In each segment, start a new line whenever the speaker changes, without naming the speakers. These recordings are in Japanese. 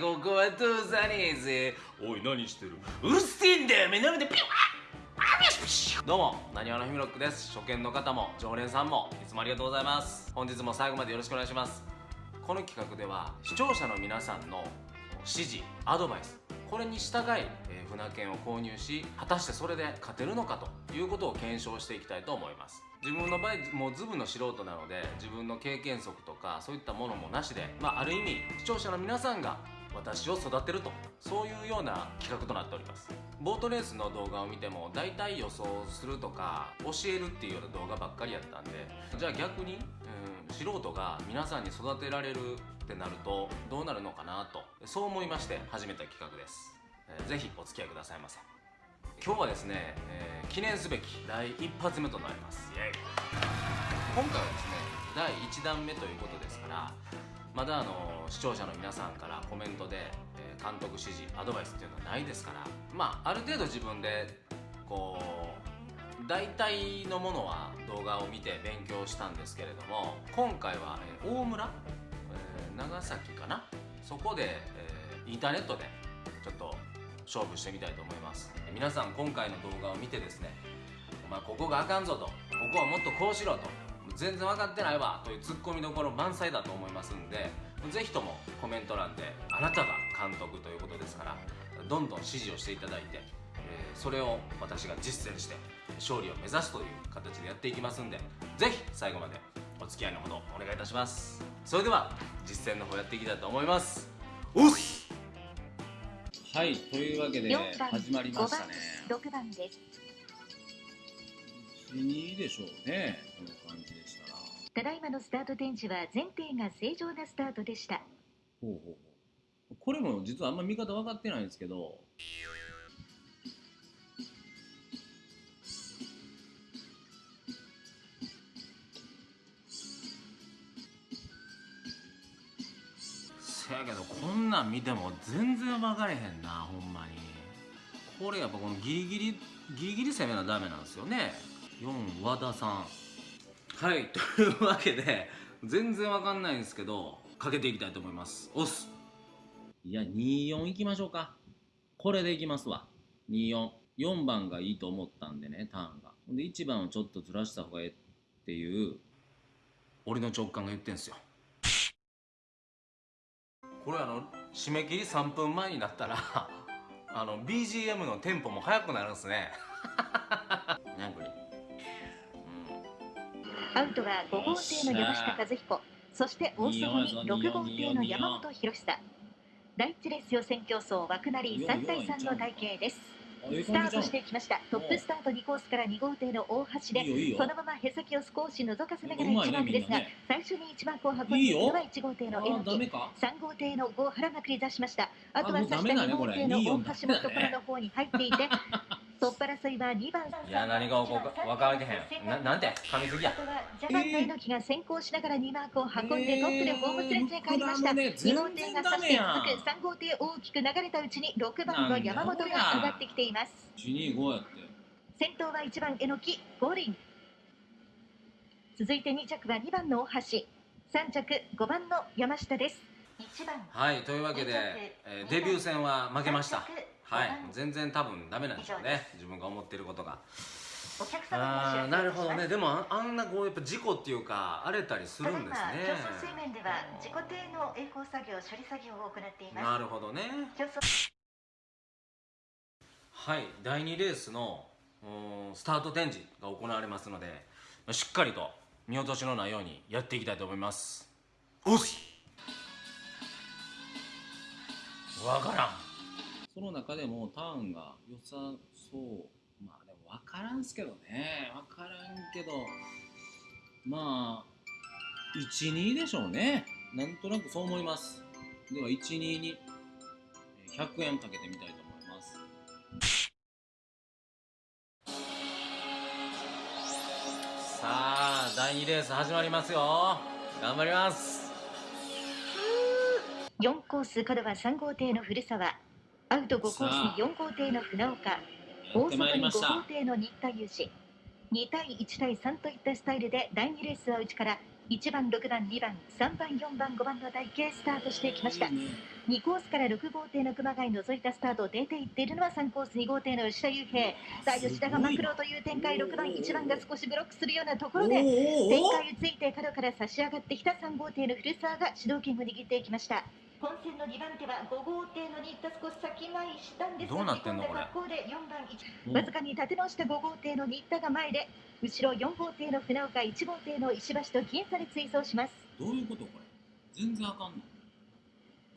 ここは通さねえぜおい何してる？うるせえんだよ目の前でピュッ。どうも。なにわのひみろっくです。初見の方も常連さんもいつもありがとうございます。本日も最後までよろしくお願いします。この企画では視聴者の皆さんの指示アドバイスこれに従い、えー、船券を購入し果たしてそれで勝てるのかということを検証していきたいと思います。自分の場合もうズブの素人なので自分の経験則とかそういったものもなしで、まあ、ある意味視聴者の皆さんが私を育てると。そういうような企画となっております。ボートレースの動画を見ても大体予想するとか教えるっていうような動画ばっかりやったんでじゃあ逆に、うん、素人が皆さんに育てられるってなるとどうなるのかなとそう思いまして始めた企画です、えー、ぜひお付き合いくださいませ。今日はですね、えー、記念すべき第一発目となります。今回はですね第1弾目ということですからまだあの視聴者の皆さんからコメントで、え監督指示アドバイスっていうのはないですからまあある程度自分でこう大体のものは動画を見て勉強したんですけれども今回は、え大村、え長崎かな？そこで、えインターネットでちょっと勝負してみたいと思います。皆さん今回の動画を見てですねお前ここがあかんぞとここはもっとこうしろと全然分かってないわというツッコミどころ満載だと思いますんでぜひともコメント欄であなたが監督ということですからどんどん指示をしていただいて、えそれを私が実践して勝利を目指すという形でやっていきますんでぜひ最後までお付き合いのほどお願いいたします。それでは実践の方やっていきたいと思います。おっはいというわけで始まりましたね。
6番です
2でしょうねこの感じでしたら。
ただいまのスタート展示は前提が正常なスタートでした。
ほうほうほう。これも実はあんま見方分かってないんですけど。せやけどこんなん見ても全然分かれへんなほんまに。これやっぱこのギリギリギリギリ攻めなダメなんですよね4和田さん。はいというわけで全然わかんないんですけどかけていきたいと思います。押す。いや24いきましょうか。これでいきますわ。244番がいいと思ったんでねターンが。で1番をちょっとずらした方がええっていう。俺の直感が言ってんすよ。これあの締め切り3分前になったらあの BGM のテンポも速くなるんですね
アウトは5号艇の山下和彦。そして大外に6号艇の山本博久。第一レース予選競争枠なり3対3の体系です。スタートしてきました。トップスタート2コースから2号艇の大橋でそのままへさきを少し覗かせながら1マークですが最初に1マークを運んでいるのは1号艇の榎木3号艇の5原が繰り出しました。あとは最初2号艇の大橋のところの方に入っていて トップ争いは2番。
いや何が起こか分からへん。ななんて？噛みすぎや。
ジャパンの猪木が先行しながら2マークを運んでトップでホームスレッチへ帰りました、2号艇が差して続く3号艇大きく流れたうちに6番の山本が上がってきています。
125やって
先頭は1番榎木五輪。続いて2着は2番の大橋。3着5番の山下です。
はいというわけで、えー、デビュー戦は負けましたはい。全然多分ダメなんでしょうね。自分が思ってることが。あなるほどね。でもあんなこうやっぱ事故っていうか荒れたりするんですね。
競争水面では自己艇の栄光作業処理作業を行っています。
なるほどね。はい。第2レースのスタート展示が行われますのでしっかりと見落としのないようにやっていきたいと思います。おっわからんその中でもターンが良さそう。まあでも分からんすけどね。分からんけど。まあ12でしょうね。なんとなくそう思います。では12に100円かけてみたいと思います。さあ第2レース始まりますよ。頑張ります。
4コース角は3号艇の古澤。アウト5コースに4号艇の船岡。大外に5号艇の新田雄志。2対1対3といったスタイルで第2レースは内から1番、6番、2番、3番、4番、5番の台形スタートしてきました。
いい。ね。
2コースから6号艇の熊谷除いたスタート出ていっているのは3コース2号艇の吉田雄平。さあ吉田がマクロという展開6番1番が少しブロックするようなところで展開をついて角から差し上がってきた3号艇の古澤が主導権を握っていきました本戦の2番手は5号艇の新田少し先前したんですが
どうなってんのこれ？
格好で4番1
うん。
わずかに立て直した5号艇の新田が前で後ろ4号艇の船岡1号艇の石橋と僅差で追走します。
どういうことこれ？全然あかんの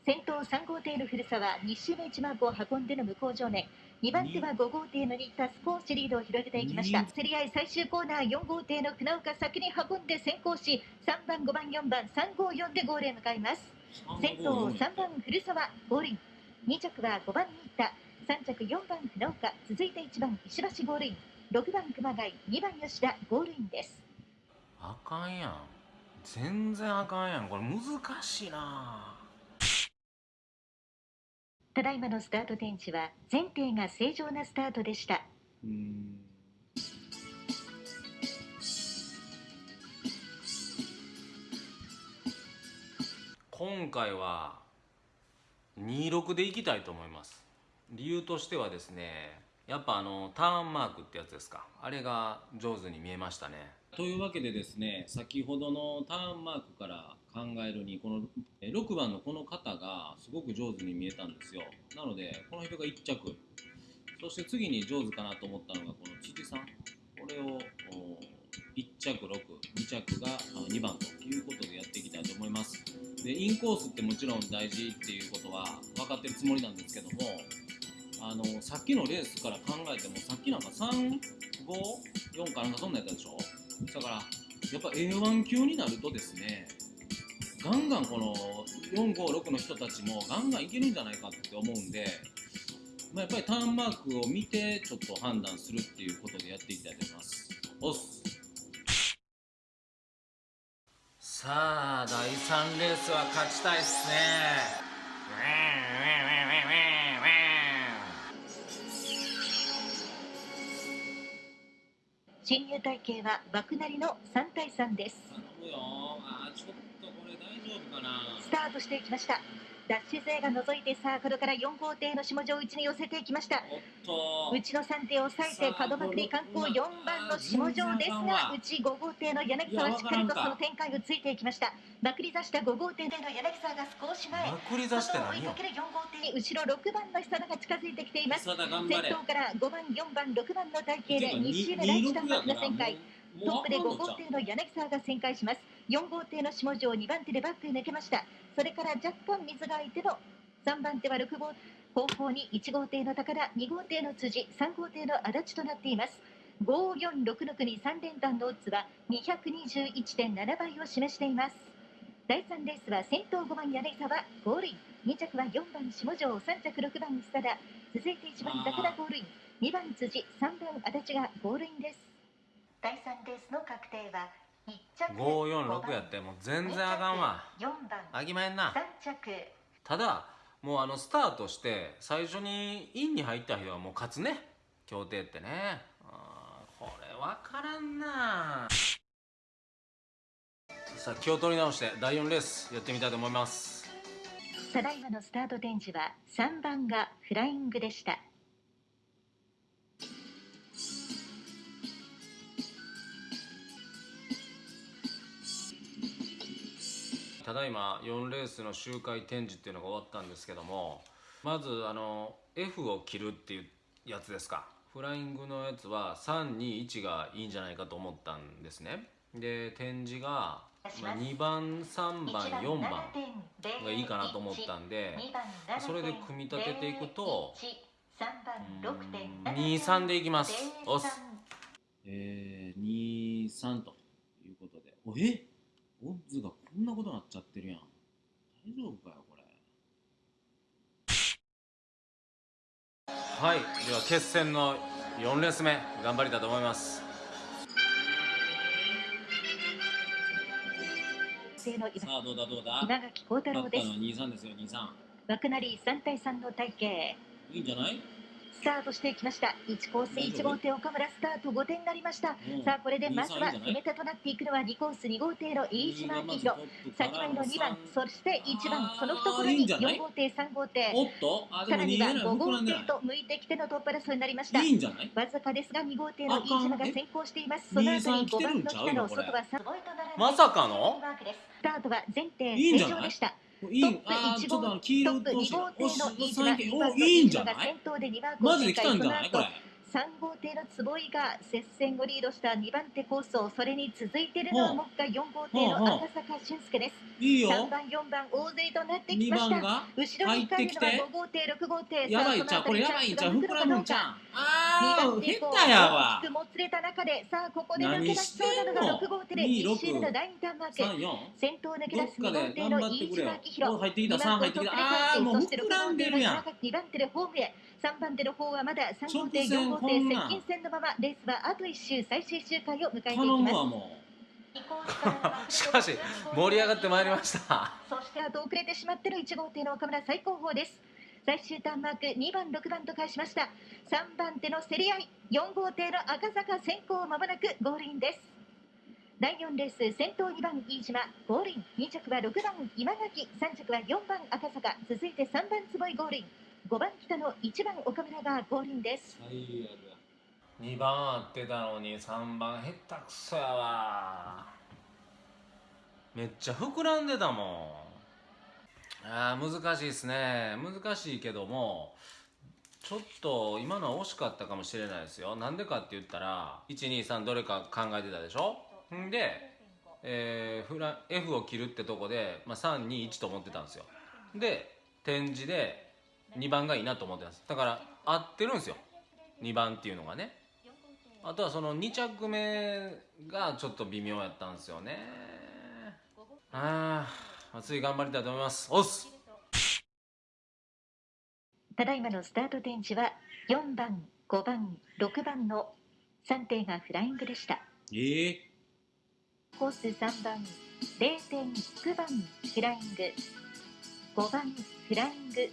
先頭3号艇の古澤2周目1マークを運んでの向こう正面。2番手は5号艇の新田少しリードを広げていきました。
うん。
競り合い最終コーナー4号艇の船岡先に運んで先行し3番5番4番354でゴールへ向かいます先頭3番古澤ゴールイン。2着は5番新田。3着4番船岡。続いて1番石橋ゴールイン。6番熊谷。2番吉田ゴールインです。
あかんやん。全然あかんやん。これ難しいな。
ただいまのスタート点値は前提が正常なスタートでした。
うーん
今回は26でいきたいと思います。理由としてはですねやっぱあのターンマークってやつですか。あれが上手に見えましたね。
というわけでですね先ほどのターンマークから考えるにこの6番のこの方がすごく上手に見えたんですよ。なのでこの人が1着。そして次に上手かなと思ったのがこの辻さん。これを1着62着が2番というますでインコースってもちろん大事っていうことは分かってるつもりなんですけどもあのさっきのレースから考えてもさっきなんか354かなんかそんなやったでしょ？だからやっぱ A1 級になるとですねガンガンこの456の人たちもガンガンいけるんじゃないかって思うんで、まあ、やっぱりターンマークを見てちょっと判断するっていうことでやっていきたいと思います。
さあ3レースは勝ちたいっすね。
進入体系は枠なりの3対3です。スタートしていきましたダッシュ勢が覗いてサークルから4号艇の下城内に寄せていきました。内の3艇を抑えて角まくり観光4番の下城ですが内5号艇の柳沢はしっかりとその展開をついていきました。まくり出した5号艇での柳沢が少し前。
まくり出して
追いかける4号艇に後ろ6番の久田が近づいてきています。先頭から5番4番6番の体系で
てか
2周目第1弾幕
26やから
が旋回。トップで5号艇の柳沢が旋回します。4号艇の下城2番手でバックへ抜けましたそれから若干水が空いての3番手は6号後方に1号艇の高田2号艇の辻3号艇の足立となっています。5466に3連単のオッズは221.7倍を示しています。第3レースは先頭5番柳沢ゴールイン。2着は4番下城3着6番久田。続いて1番高田ゴールイン。2番辻3番足立がゴールインです。第3レースの確定は
546やってもう全然あかんわ。
4番。
あきまへんな。
3着。
ただもうあのスタートして最初にインに入った人はもう勝つね。協定ってね。これ分からんな。さあ気を取り直して第4レースやってみたいと思います。
ただいまのスタート展示は3番がフライングでした
ただいま4レースの周回展示っていうのが終わったんですけどもまずあの F を切るっていうやつですか。フライングのやつは321がいいんじゃないかと思ったんですね。で展示がまあ2番3番4番がいいかなと思ったんでそれで組み立てていくと23でいきますおっす
えー、23ということで。おえ？オッズがこんなことなっちゃってるやん。大丈夫かよこれ。
はいでは決戦の4レース目頑張りたいと思います。
さあどうだどうだ？
稲垣幸太郎です。
勝ったのは23ですよ23
枠なり3対3の体系
いいんじゃない？
スタートしていきました。1コース1号艇岡村スタート5点になりました。さあこれでまずは攻め手となっていくのは2コース2号艇の飯島明宏先前の2番そして1番その懐に4号艇。3号艇さらには5号艇と向いてきてのトップ争いになりました。わずかですが2号艇の飯島が先行しています。その後に5番の北の？外は3
まさかの？
スタートは前提正常でした。
いいあーちょっとあの黄色としておしおいいんじゃない？マジで来たんじゃない？これ
3号艇の坪井が接戦をリードした2番手構想それに続いているのはもう。一回4号艇の赤坂俊介です。
いいよ。
3番4番大勢となってきました。
2番が
後ろに控えるのは5号艇6号艇。
やばい。んちゃうこれやばい。んちゃう膨らむんちゃうあ
2
ー
番手以降
下手やわ
大きくもつれた中でさあここで抜け出しそうなのが6号艇で
何してんの
1周目の第2ターンマーク
34
先頭抜け出す2
どっかで
号艇の飯島明宏。
お入ってきた
2番
3入ってきた。
手
あーもう
そして6
膨らんでるやん。
2番手でホームへ3番手の方はまだ3号艇
直線
4号艇接近戦のままレースはあと1周最終周回を迎えていき
頼
ます
しかし盛り上がってまいりました。
そしてあと遅れてしまっての1号艇の岡村最高峰です。最終ターンマーク2番6番と返しました。3番手の競り合い4号艇の赤坂先行まもなくゴールインです。第4レース先頭2番飯島ゴールイン。2着は6番今垣3着は4番赤坂。続いて3番坪井ゴールイン5番北の1番岡村がゴールインです
2番合ってたのに3番下手くそやわ。めっちゃ膨らんでたもん。あー難しいですね。難しいけどもちょっと今のは惜しかったかもしれないですよ。なんでかって言ったら123どれか考えてたでしょ？んで、えーフラ F を切るってとこで、まあ、321と思ってたんですよ。で展示で2番がいいなと思ってたんです。だから合ってるんですよ。2番っていうのがね。あとはその2着目がちょっと微妙やったんですよね。ああ次頑張りたいと思います。おっす。
ただいまのスタート展示は4番5番6番の3艇がフライングでした。
ええ
コース3番0.9番フライング。5番フライング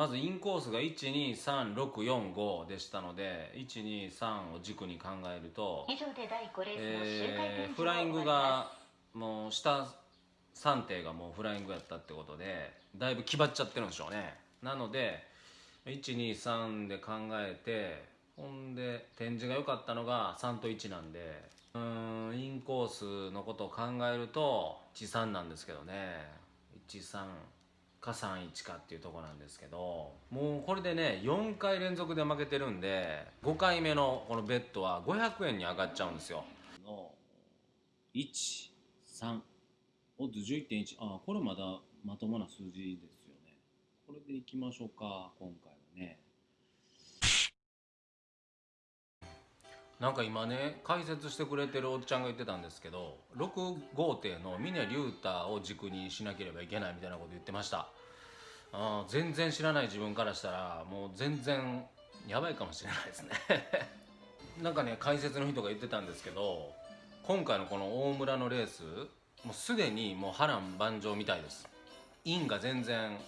まずインコースが123645でしたので123を軸に考えると、
以上で第5レース
フライングがもう下3艇がもうフライングやったってことでだいぶ気張っちゃってるんでしょうね。なので123で考えてほんで展示が良かったのが3と1なんでうーんインコースのことを考えると13なんですけどね。13か31かっていうとこなんですけどもうこれでね4回連続で負けてるんで5回目のこのベッドは500円に上がっちゃうんですよ。
の13おっと11.1あこれまだまともな数字ですよね。これでいきましょうか今回はね。
なんか今ね解説してくれてるおっちゃんが言ってたんですけど6号艇の峰竜太を軸にしなければいけないみたいなこと言ってました。あ全然知らない自分からしたらもう全然やばいかもしれないですね。なんかね解説の人が言ってたんですけど今回のこの大村のレースもうすでにもう波乱万丈みたいです。インが全然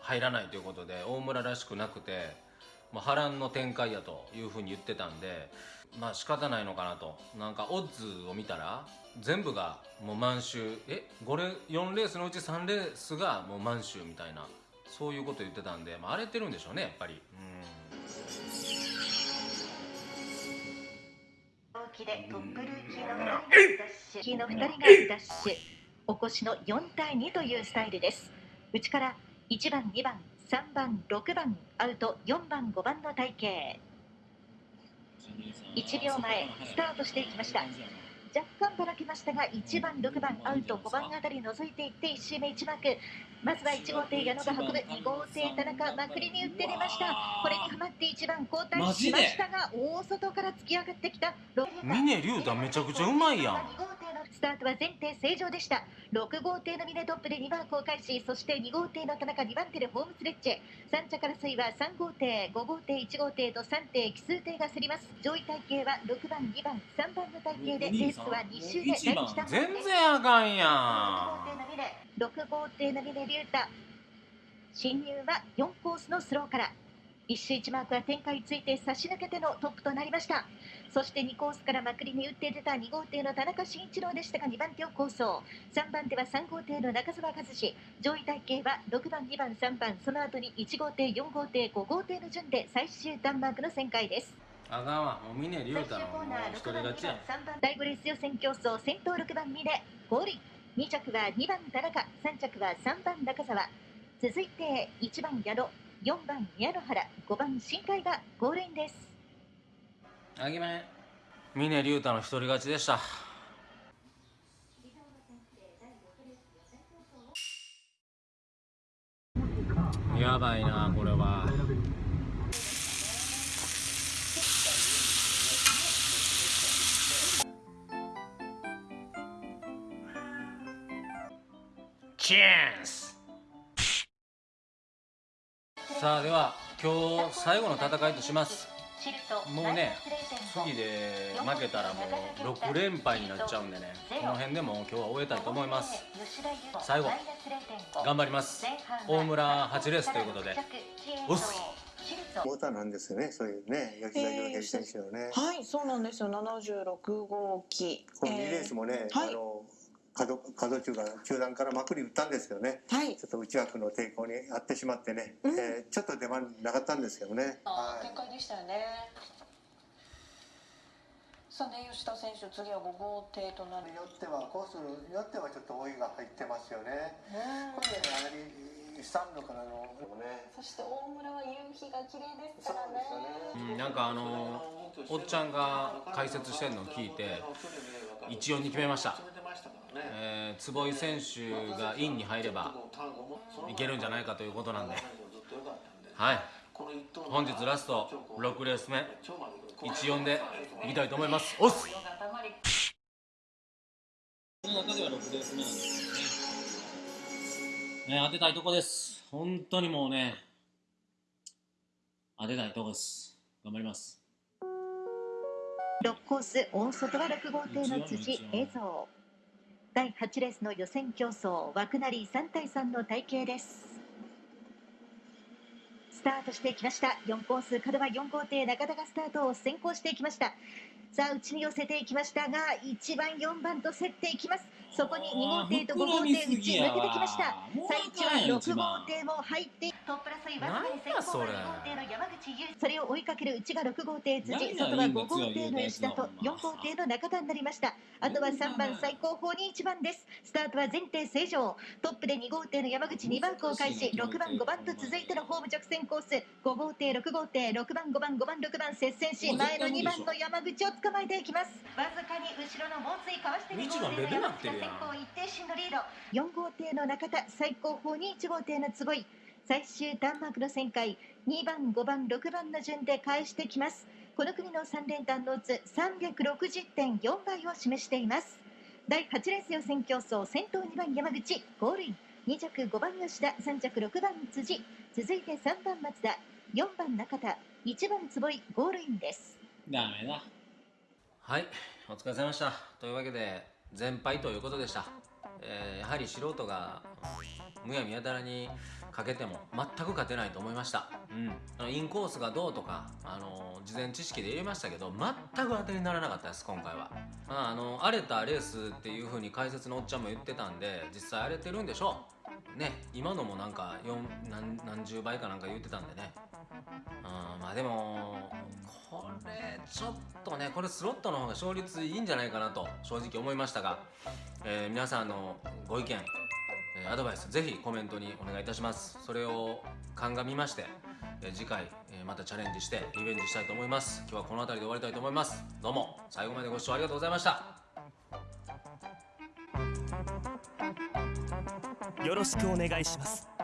入らないということで大村らしくなくてもう波乱の展開やというふうに言ってたんでまあ仕方ないのかなと。なんかオッズを見たら全部がもう満州。え5レ4レースのうち3レースがもう満州みたいな。そういうこと言ってたんで、まあ、荒れてるんでしょうねやっぱり。うん。
同期でトップルーキーのダッシュ。キーの2人がダッシュ。お越しの4対2というスタイルです。内から1番2番3番6番アウト4番5番の体型。1秒前スタートしていきました。若干ばらけましたが1番6番アウト5番あたり覗いていって1周目1マークまずは1号艇矢野が運ぶ。2号艇田中まくりに打って出ました。これにはまって1番交代しましたが大外から突き上がってきた。
峰竜太めちゃくちゃうまいやん
スタートは前提正常でした。6号艇の峰トップで2番公開しそして2号艇の田中2番手でホームスレッチェ3着争いは3号艇5号艇1号艇と3艇奇数艇が競ります。上位体型は6番2番3番の体型でレースは2周で第一段
全然あかんやん。
号艇の峰6号艇の峰竜太。進入は4コースのスローから一周一マークは展開ついて差し抜けてのトップとなりました。そして2コースからまくりに打って出た2号艇の田中慎一郎でしたが2番手を構想3番手は3号艇の中澤和志。上位体系は6番2番3番。その後に1号艇4号艇5号艇の順で最終弾幕の旋回です。
あかんわ。もう峰竜太のもう一人勝ちや。
第5レース予選競争先頭6番峰ゴールイン2着は2番田中。3着は3番中澤続いて1番矢野4番宮野原5番新海がゴールインです。
あげまへん峰竜太の一人勝ちでした。やばいなこれは。チャンス。さあでは今日最後の戦いとしますもうね次で負けたらもう6連敗になっちゃうんでねこの辺でも今日は終えたいと思います最後頑張ります大村8レースということでおっす
モーターなんですよね、そういうね、吉田洋平選手のね。
はい、そうなんですよ。76号機。
この2レースもね、
はい
あの角角中が中段からまくり打ったんですけどね、
はい
ち。ょっと内枠の抵抗にあってしまってね、
うん
えーちょっと出番なかったんですけどね。はい
展開でしたよね。さあね、吉田選手、次は5号艇となる。
によってはコースによってはちょっと追いが入ってますよね。これね、あまりスタンドからのね。
そして大村は夕日が綺麗ですからね。
ですよね。
うんなんかあのおっちゃんが解説してるのを聞いて一応に決めました、えー坪井選手がインに入ればいけるんじゃないかということなんではい本日ラスト6レース目14でいきたいと思いますおっす
この中では6レース目なんですけどね。ね、当てたいとこです。本当にもうね、当てたいとこです。頑張ります。
6コース大外は6号艇の辻映像第8レースの予選競争枠なり3対3の体系ですスタートしてきました4コース角は4号艇中田がスタートを先行していきましたさあ内に寄せていきましたが1番4番と競っていきます。そこに2号艇と5号艇内抜けてきました。最一は6号艇も入ってトップ争いわずかに先行
なんやそれ。
が2号艇の山口優それを追いかける内が6号艇辻外は5
いいんだ
号艇の吉田と4号艇の中田になりました。あとは3番最高峰に1番です。スタートは前提正常。トップで2号艇の山口2番を開始6番5番と続いてのホーム直線コース。5号艇6号艇6番5番5番6番接戦し前の2番の山口を捕まえていきます。わずかに後ろの猛追かわして2号艇の山口が先行一定進のリード。4号艇の中田最高峰に1号艇の坪井最終弾幕の旋回。2番5番6番の順で返してきます。この組の3連単のうつ360.4倍を示しています。第8レース予選競争先頭2番山口ゴールイン。2着5番吉田3着6番辻。続いて3番松田4番中田。1番坪井ゴールインです。
ダメだ。
はいお疲れ様でした。というわけで全敗ということでした、えーやはり素人がむやみやたらにかけても全く勝てないと思いました、うん、あのインコースがどうとかあの事前知識で入れましたけど全く当てにならなかったです今回は、まあ、あの荒れたレースっていう風に解説のおっちゃんも言ってたんで実際荒れてるんでしょう。ね今のもなんか4何何十倍かなんか言ってたんでね。うんまあでもこれちょっとねこれスロットの方が勝率いいんじゃないかなと正直思いましたが、えー皆さんのご意見、アドバイスぜひコメントにお願いいたします。それを鑑みまして、次回、またチャレンジしてリベンジしたいと思います。今日はこの辺りで終わりたいと思います。どうも最後までご視聴ありがとうございました。
よろしくお願いします。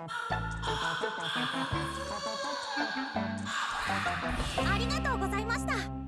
ありがとうございました。